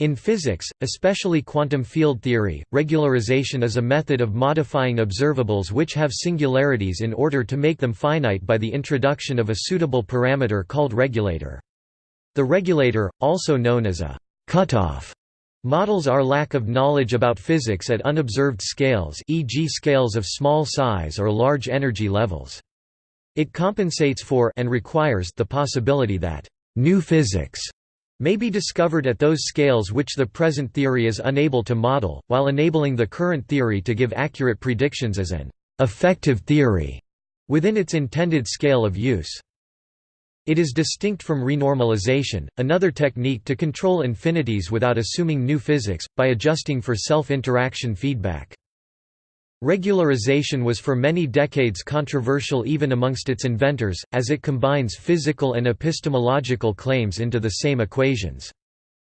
In physics, especially quantum field theory, regularization is a method of modifying observables which have singularities in order to make them finite by the introduction of a suitable parameter called regulator. The regulator, also known as a cutoff, models our lack of knowledge about physics at unobserved scales e.g. scales of small size or large energy levels. It compensates for and requires the possibility that new physics may be discovered at those scales which the present theory is unable to model, while enabling the current theory to give accurate predictions as an effective theory within its intended scale of use. It is distinct from renormalization, another technique to control infinities without assuming new physics, by adjusting for self-interaction feedback. Regularization was for many decades controversial even amongst its inventors, as it combines physical and epistemological claims into the same equations.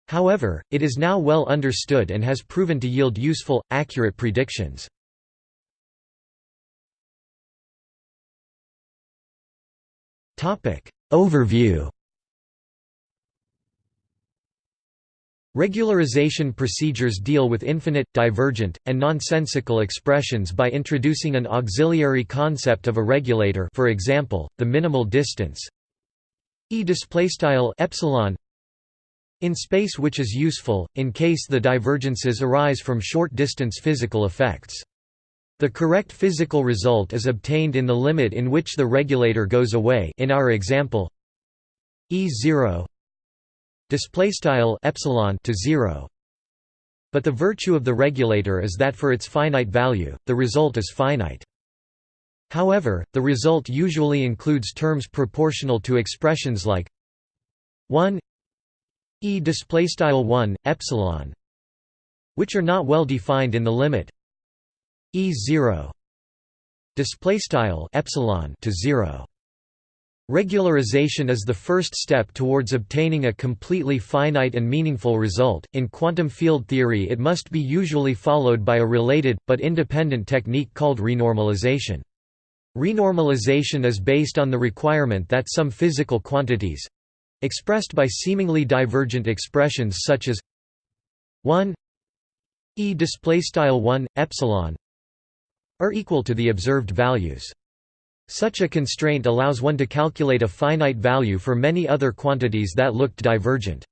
However, it is now well understood and has proven to yield useful, accurate predictions. Overview Regularization procedures deal with infinite, divergent, and nonsensical expressions by introducing an auxiliary concept of a regulator for example, the minimal distance e epsilon in space which is useful, in case the divergences arise from short-distance physical effects. The correct physical result is obtained in the limit in which the regulator goes away in our example E0 display style epsilon to 0 but the virtue of the regulator is that for its finite value the result is finite. However the result usually includes terms proportional to expressions like 1 e display style 1 epsilon which are not well defined in the limit e0 display style epsilon to 0 Regularization is the first step towards obtaining a completely finite and meaningful result. In quantum field theory, it must be usually followed by a related, but independent technique called renormalization. Renormalization is based on the requirement that some physical quantities expressed by seemingly divergent expressions such as 1 e display style 1 epsilon are equal to the observed values. Such a constraint allows one to calculate a finite value for many other quantities that looked divergent.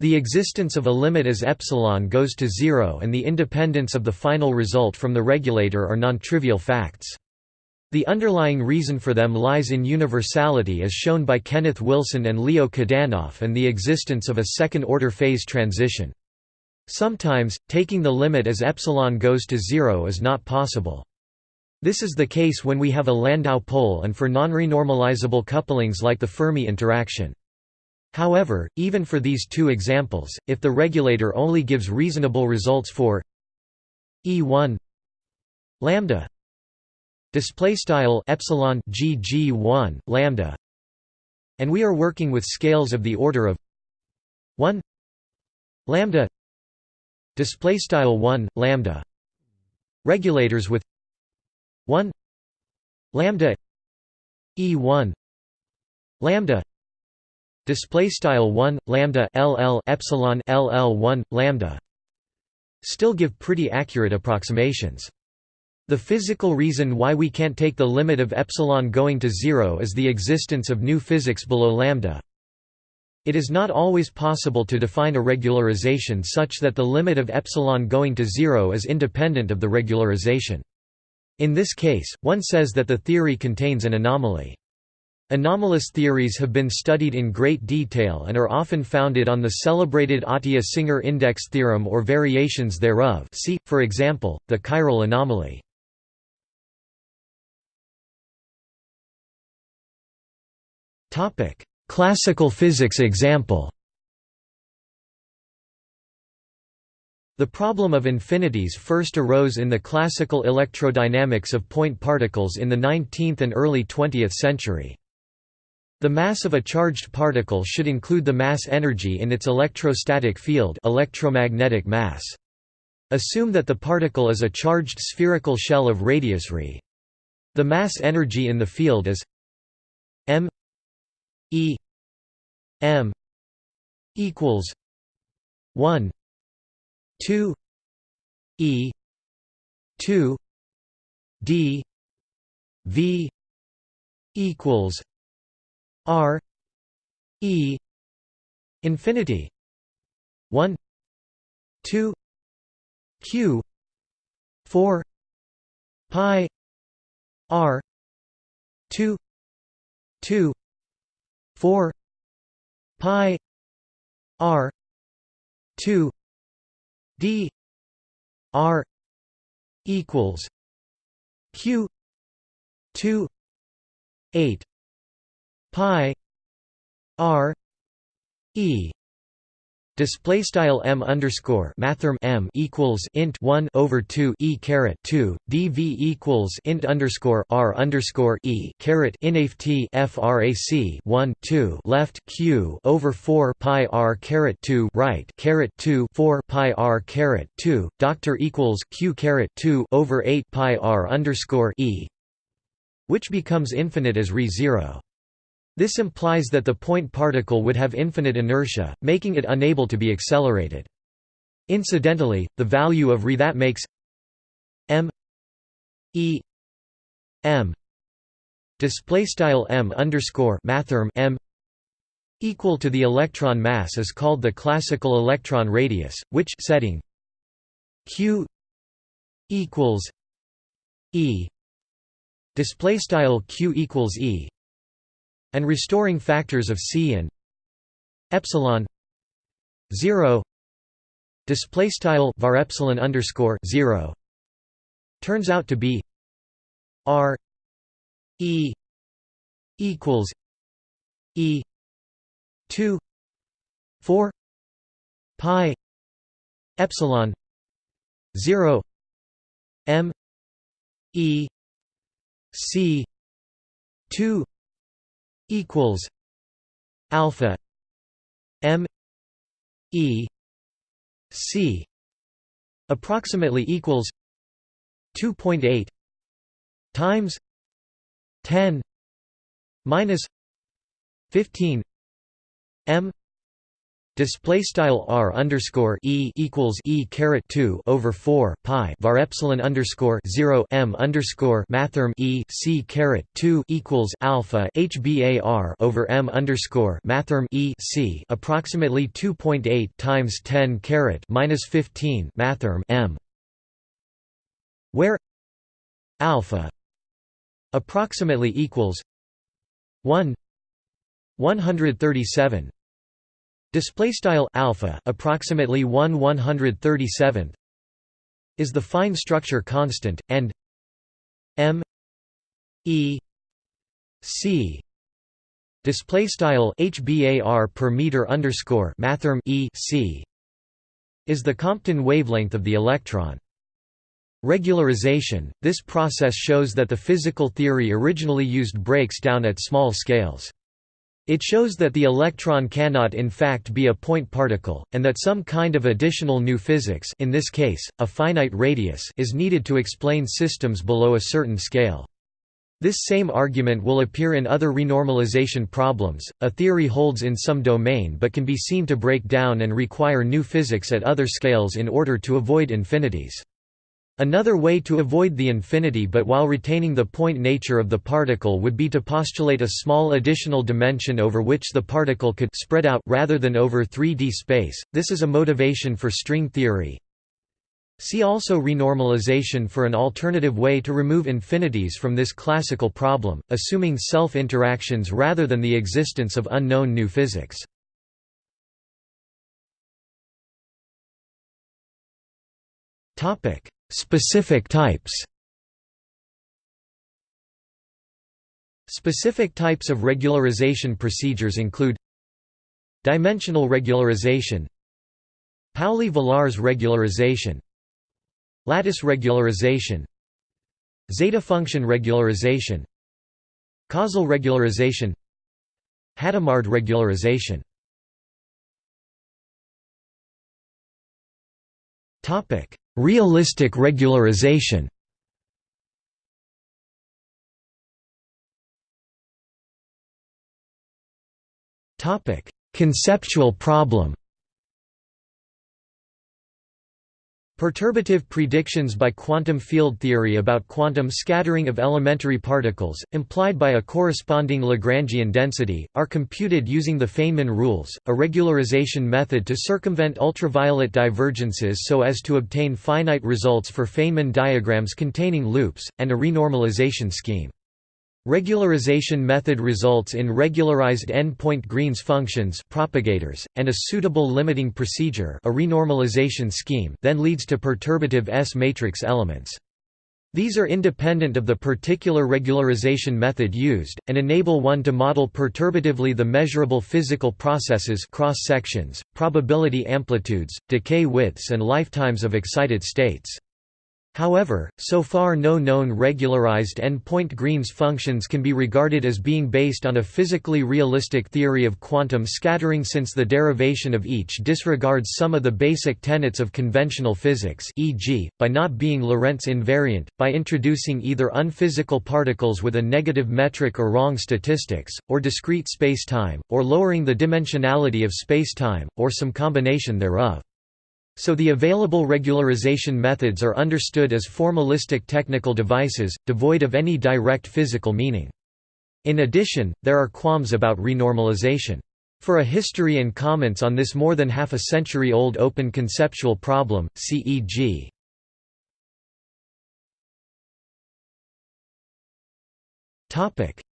The existence of a limit as epsilon goes to zero and the independence of the final result from the regulator are non-trivial facts. The underlying reason for them lies in universality as shown by Kenneth Wilson and Leo Kadanoff and the existence of a second-order phase transition. Sometimes, taking the limit as epsilon goes to zero is not possible. This is the case when we have a Landau pole and for non-renormalizable couplings like the Fermi interaction. However, even for these two examples, if the regulator only gives reasonable results for E1 lambda display style epsilon gg1 lambda and we are working with scales of the order of 1 lambda display style 1 lambda regulators with 1 lambda e1 lambda display style 1 lambda ll epsilon ll1 lambda still give pretty accurate approximations. The physical reason why we can't take the limit of epsilon going to zero is the existence of new physics below lambda. It is not always possible to define a regularization such that the limit of epsilon going to zero is independent of the regularization in this case, one says that the theory contains an anomaly. Anomalous theories have been studied in great detail and are often founded on the celebrated Atiyah-Singer index theorem or variations thereof see, for example, the chiral anomaly. Classical physics example The problem of infinities first arose in the classical electrodynamics of point particles in the 19th and early 20th century. The mass of a charged particle should include the mass energy in its electrostatic field electromagnetic mass. Assume that the particle is a charged spherical shell of radius r. The mass energy in the field is m e m equals 1 2 e 2 d v equals r e infinity 1 2 q 4 pi r 2 2 4 pi r 2 d r equals q 2 8 pi r e Display style m underscore mathrm m equals int one over two e caret two dv equals int underscore r underscore e caret inft frac one two left q over four pi r caret two right caret two four pi r caret two doctor equals q caret two over eight pi r underscore e, which becomes infinite as re zero. This implies that the point particle would have infinite inertia, making it unable to be accelerated. Incidentally, the value of re that makes m e m m underscore mathrm m equal to the electron mass is called the classical electron radius, which setting q equals e display style q equals e and restoring factors of c and epsilon 0 display style var epsilon underscore 0 turns out to be r e equals e 2 4 pi epsilon 0 m e c 2 equals alpha m e c approximately equals 2.8 times 10 minus 15 m Display style r underscore e equals e caret two over four pi var epsilon underscore zero m underscore mathrm e c caret two equals alpha hbar over m underscore mathrm e c approximately two point eight times ten caret minus fifteen mathrm m, where alpha approximately equals one one hundred thirty seven Display style alpha approximately 1 137th is the fine structure constant and m e c display style hbar per meter underscore mathrm e c is the Compton wavelength of the electron. Regularization – This process shows that the physical theory originally used breaks down at small scales. It shows that the electron cannot in fact be a point particle, and that some kind of additional new physics in this case, a finite radius is needed to explain systems below a certain scale. This same argument will appear in other renormalization problems. A theory holds in some domain but can be seen to break down and require new physics at other scales in order to avoid infinities. Another way to avoid the infinity but while retaining the point nature of the particle would be to postulate a small additional dimension over which the particle could spread out rather than over 3D space. This is a motivation for string theory. See also renormalization for an alternative way to remove infinities from this classical problem, assuming self-interactions rather than the existence of unknown new physics. Topic: Specific types. Specific types of regularization procedures include Dimensional regularization Pauli-Villars regularization Lattice regularization Zeta function regularization Causal regularization Hadamard regularization Topic. Realistic regularization. Topic: Conceptual problem Perturbative predictions by quantum field theory about quantum scattering of elementary particles, implied by a corresponding Lagrangian density, are computed using the Feynman rules, a regularization method to circumvent ultraviolet divergences so as to obtain finite results for Feynman diagrams containing loops, and a renormalization scheme. Regularization method results in regularized n-point Green's functions propagators, and a suitable limiting procedure a renormalization scheme then leads to perturbative S-matrix elements. These are independent of the particular regularization method used, and enable one to model perturbatively the measurable physical processes cross-sections, probability amplitudes, decay widths and lifetimes of excited states. However, so far no known regularized n-point Green's functions can be regarded as being based on a physically realistic theory of quantum scattering since the derivation of each disregards some of the basic tenets of conventional physics e.g., by not being Lorentz invariant, by introducing either unphysical particles with a negative metric or wrong statistics, or discrete spacetime, or lowering the dimensionality of spacetime, or some combination thereof. So the available regularization methods are understood as formalistic technical devices, devoid of any direct physical meaning. In addition, there are qualms about renormalization. For a history and comments on this more than half a century old open conceptual problem, CEG.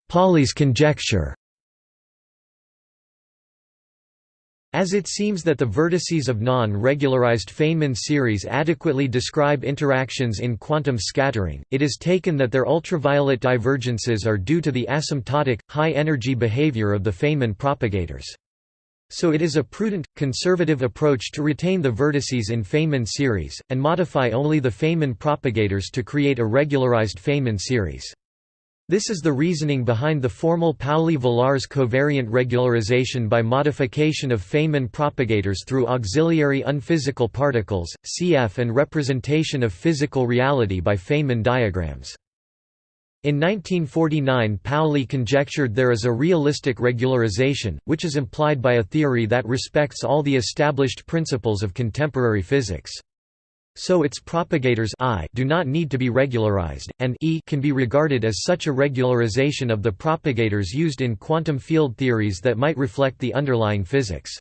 Pauli's conjecture As it seems that the vertices of non-regularized Feynman series adequately describe interactions in quantum scattering, it is taken that their ultraviolet divergences are due to the asymptotic, high-energy behavior of the Feynman propagators. So it is a prudent, conservative approach to retain the vertices in Feynman series, and modify only the Feynman propagators to create a regularized Feynman series. This is the reasoning behind the formal Pauli-Villars covariant regularization by modification of Feynman propagators through auxiliary unphysical particles, cf and representation of physical reality by Feynman diagrams. In 1949 Pauli conjectured there is a realistic regularization, which is implied by a theory that respects all the established principles of contemporary physics. So its propagators I do not need to be regularized, and E can be regarded as such a regularization of the propagators used in quantum field theories that might reflect the underlying physics.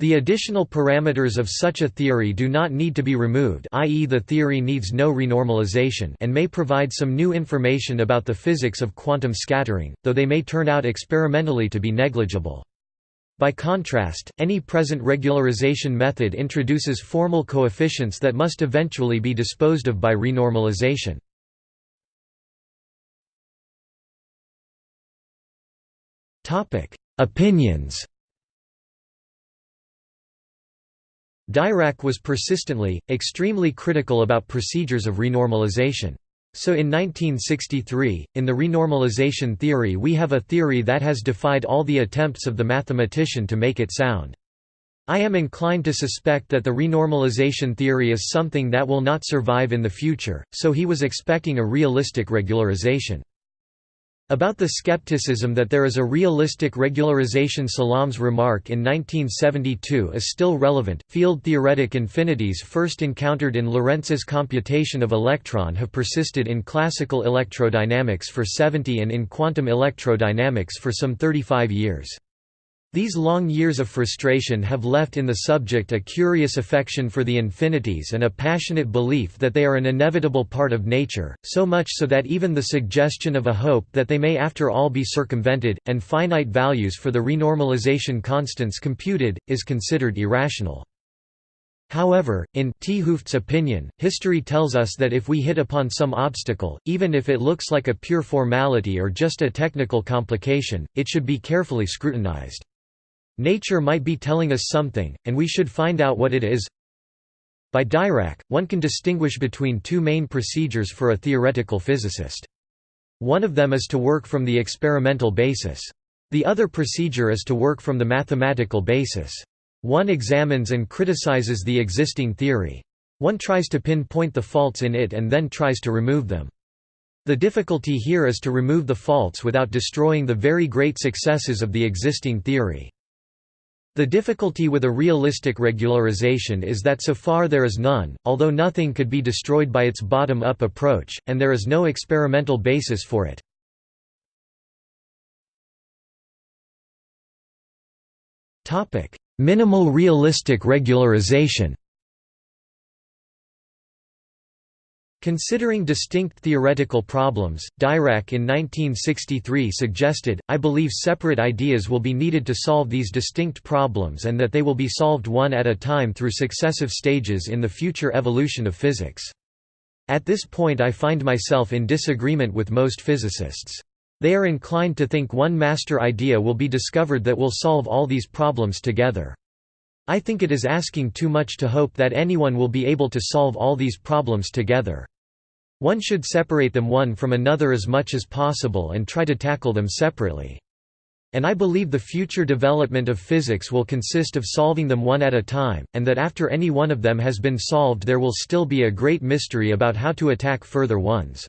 The additional parameters of such a theory do not need to be removed i.e. the theory needs no renormalization and may provide some new information about the physics of quantum scattering, though they may turn out experimentally to be negligible. By contrast, any present regularization method introduces formal coefficients that must eventually be disposed of by renormalization. Opinions Dirac was persistently, extremely critical about procedures of renormalization. So in 1963, in the renormalization theory we have a theory that has defied all the attempts of the mathematician to make it sound. I am inclined to suspect that the renormalization theory is something that will not survive in the future, so he was expecting a realistic regularization. About the skepticism that there is a realistic regularization Salam's remark in 1972 is still relevant. Field theoretic infinities first encountered in Lorentz's computation of electron have persisted in classical electrodynamics for 70 and in quantum electrodynamics for some 35 years. These long years of frustration have left in the subject a curious affection for the infinities and a passionate belief that they are an inevitable part of nature, so much so that even the suggestion of a hope that they may after all be circumvented, and finite values for the renormalization constants computed, is considered irrational. However, in 't Hooft's opinion, history tells us that if we hit upon some obstacle, even if it looks like a pure formality or just a technical complication, it should be carefully scrutinized. Nature might be telling us something, and we should find out what it is. By Dirac, one can distinguish between two main procedures for a theoretical physicist. One of them is to work from the experimental basis. The other procedure is to work from the mathematical basis. One examines and criticizes the existing theory. One tries to pinpoint the faults in it and then tries to remove them. The difficulty here is to remove the faults without destroying the very great successes of the existing theory. The difficulty with a realistic regularization is that so far there is none, although nothing could be destroyed by its bottom-up approach, and there is no experimental basis for it. Minimal realistic regularization Considering distinct theoretical problems, Dirac in 1963 suggested, I believe separate ideas will be needed to solve these distinct problems and that they will be solved one at a time through successive stages in the future evolution of physics. At this point I find myself in disagreement with most physicists. They are inclined to think one master idea will be discovered that will solve all these problems together. I think it is asking too much to hope that anyone will be able to solve all these problems together. One should separate them one from another as much as possible and try to tackle them separately. And I believe the future development of physics will consist of solving them one at a time, and that after any one of them has been solved there will still be a great mystery about how to attack further ones.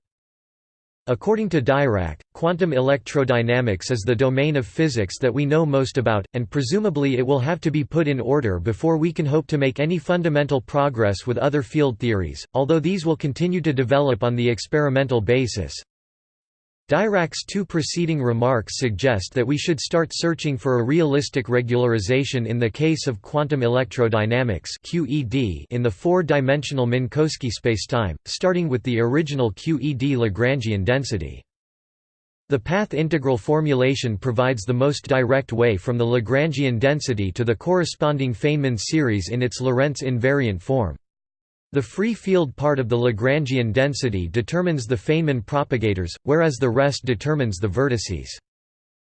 According to Dirac, quantum electrodynamics is the domain of physics that we know most about, and presumably it will have to be put in order before we can hope to make any fundamental progress with other field theories, although these will continue to develop on the experimental basis. Dirac's two preceding remarks suggest that we should start searching for a realistic regularization in the case of quantum electrodynamics QED in the four-dimensional Minkowski spacetime, starting with the original QED Lagrangian density. The path integral formulation provides the most direct way from the Lagrangian density to the corresponding Feynman series in its Lorentz invariant form. The free field part of the Lagrangian density determines the Feynman propagators, whereas the rest determines the vertices.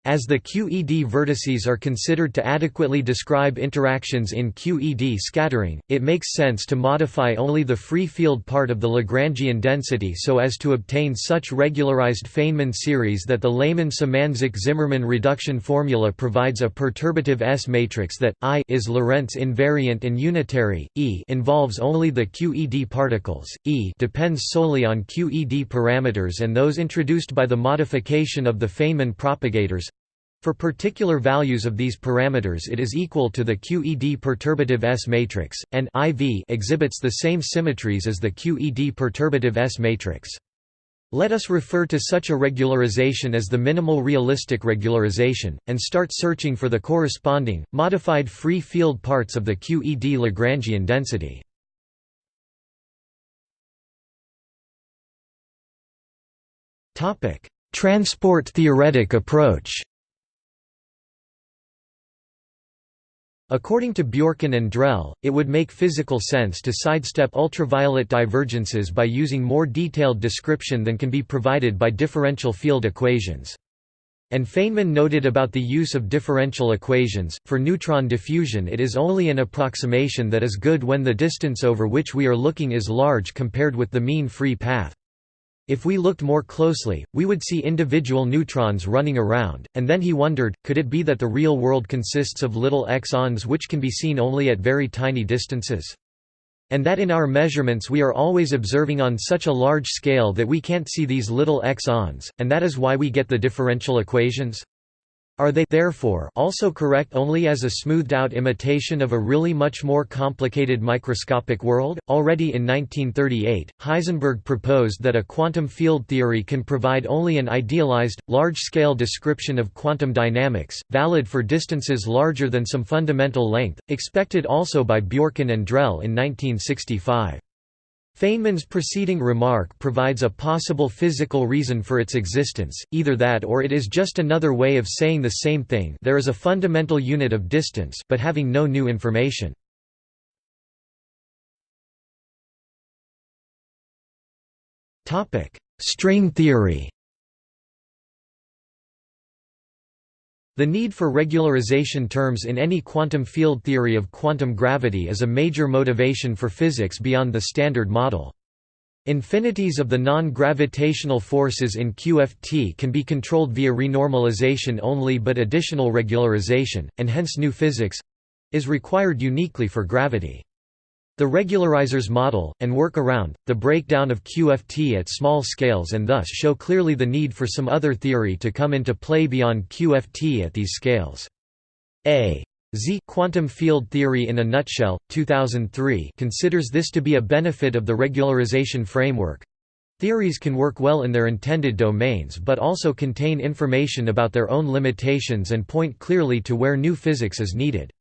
As the QED vertices are considered to adequately describe interactions in QED scattering, it makes sense to modify only the free field part of the Lagrangian density so as to obtain such regularized Feynman series that the Lehmann-Symanzik-Zimmermann reduction formula provides a perturbative S matrix that I is Lorentz invariant and unitary, E involves only the QED particles, E depends solely on QED parameters and those introduced by the modification of the Feynman propagators for particular values of these parameters it is equal to the QED perturbative S matrix, and IV exhibits the same symmetries as the QED perturbative S matrix. Let us refer to such a regularization as the minimal realistic regularization, and start searching for the corresponding, modified free field parts of the QED Lagrangian density. Transport theoretic approach According to Bjorken and Drell, it would make physical sense to sidestep ultraviolet divergences by using more detailed description than can be provided by differential field equations. And Feynman noted about the use of differential equations, for neutron diffusion it is only an approximation that is good when the distance over which we are looking is large compared with the mean free path. If we looked more closely, we would see individual neutrons running around, and then he wondered, could it be that the real world consists of little X-ons which can be seen only at very tiny distances? And that in our measurements we are always observing on such a large scale that we can't see these little X-ons, and that is why we get the differential equations? Are they therefore also correct only as a smoothed-out imitation of a really much more complicated microscopic world? Already in 1938, Heisenberg proposed that a quantum field theory can provide only an idealized, large-scale description of quantum dynamics, valid for distances larger than some fundamental length, expected also by Bjorken and Drell in 1965. Feynman's preceding remark provides a possible physical reason for its existence, either that or it is just another way of saying the same thing there is a fundamental unit of distance but having no new information. String theory The need for regularization terms in any quantum field theory of quantum gravity is a major motivation for physics beyond the Standard Model. Infinities of the non-gravitational forces in QFT can be controlled via renormalization only but additional regularization, and hence new physics—is required uniquely for gravity. The regularizers model, and work around, the breakdown of QFT at small scales and thus show clearly the need for some other theory to come into play beyond QFT at these scales. A. Zee Quantum Field Theory in a Nutshell, 2003 considers this to be a benefit of the regularization framework. Theories can work well in their intended domains but also contain information about their own limitations and point clearly to where new physics is needed.